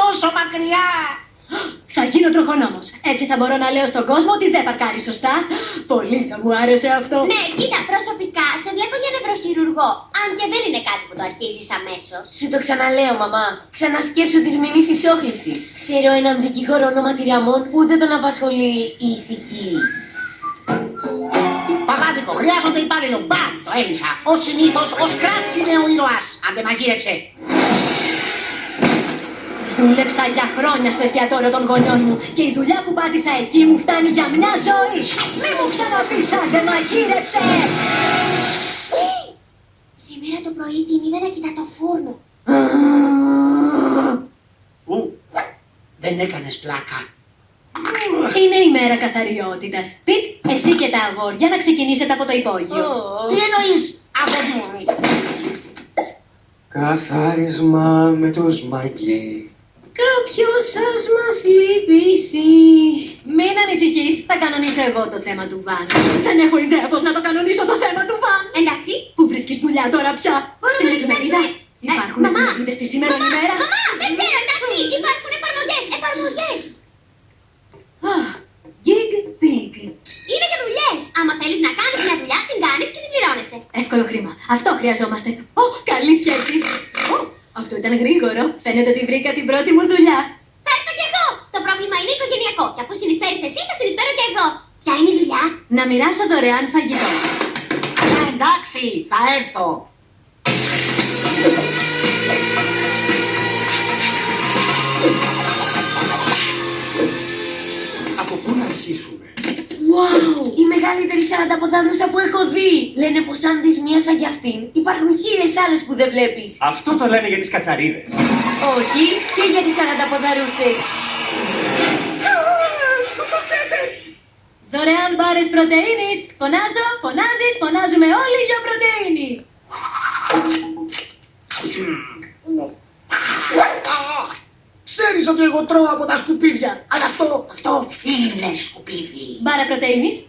τόσο μακριά. Θα γίνω τροχονόμος. Έτσι θα μπορώ να λέω στον κόσμο ότι δεν παρκάρει σωστά. Πολύ θα μου άρεσε αυτό. Ναι, κοίτα, προσωπικά σε βλέπω για νευροχειρουργό. Αν και δεν είναι κάτι που το αρχίζεις αμέσως. Σου το ξαναλέω, μαμά. Ξανασκέψου τη μηνύς ισόκληση. Ξέρω έναν δικηγόρο ονόματι Ραμόν που δεν τον απασχολεί η ηθική. Παγάδικο, χρειάζονται υπάλληλο. Μπαμ, το έλυσα. Ω συνήθως, ο Σκράτ είναι ο ήρωας. Αντε μαγείρεψε. Δούλεψα για χρόνια στο εστιατόριο των γονιών μου και η δουλειά που πάτησα εκεί μου φτάνει για μια ζωή. Μη μου ξαναπείς άντε μαγείρεψε. Σήμερα το πρωί την είδα να κοιτά το φούρνο. Ου, δεν έκανες πλάκα. Είναι η μέρα καθαριότητας. Πιτ, εσύ και τα αγόρια να ξεκινήσετε από το υπόγειο. Τι εννοείς, αγόρι; Μου. Καθάρισμα με τους μαγκί. Κάποιος σας μας λυπηθεί. Μην ανησυχείς, θα κανονίσω εγώ το θέμα του Βαν. Δεν έχω ιδέα πώς να το κανονίσω το θέμα του Βαν. Εντάξει. Πού βρίσκεις δουλειά τώρα πια, Μπορούμε στην να εφημερίδα. κοιτάξουμε. Ε, Υπάρχουν μαμά. εφημερίδες τη σήμερα Μαμά, ημέρα. μαμά, δεν ξέρω, εντάξει. Υπάρχουν εφαρμογές, εφαρμογές. Α, Gig Pig. Είναι και δουλειές. Άμα θέλεις να κάνεις μια δουλειά, την κάνεις και την πληρώνεσαι. Εύκολο χρήμα. Αυτό χρειαζόμαστε. Ω, καλή σκέψη. Ω, αυτό ήταν γρήγορο. Φαίνεται ότι βρήκα την πρώτη μου δουλειά. Θα έρθω κι εγώ. Το πρόβλημα είναι οικογενειακό. Και αφού συνεισφέρεις εσύ, θα συνεισφέρω κι εγώ. Ποια είναι η δουλειά; Να μοιράσω δωρεάν φαγητό. Ε, εντάξει, θα έρθω. Από πού να αρχίσουμε; Wow! Η μεγαλύτερη σαρανταποδάνουσα που έχω δει! Λένε πως αν δεις μία σαν κι αυτήν, υπάρχουν χίλιες άλλες που δεν βλέπεις. Αυτό το λένε για τις κατσαρίδες. Όχι, και για τις σαρανταποδαρούσες. Δωρεάν μπάρες πρωτεΐνης. Φωνάζω, φωνάζεις, φωνάζουμε όλοι για πρωτεΐνη. Ξέρεις ότι εγώ τρώω από τα σκουπίδια. Αλλά αυτό, αυτό είναι σκουπίδι. Μπάρα πρωτεΐνης.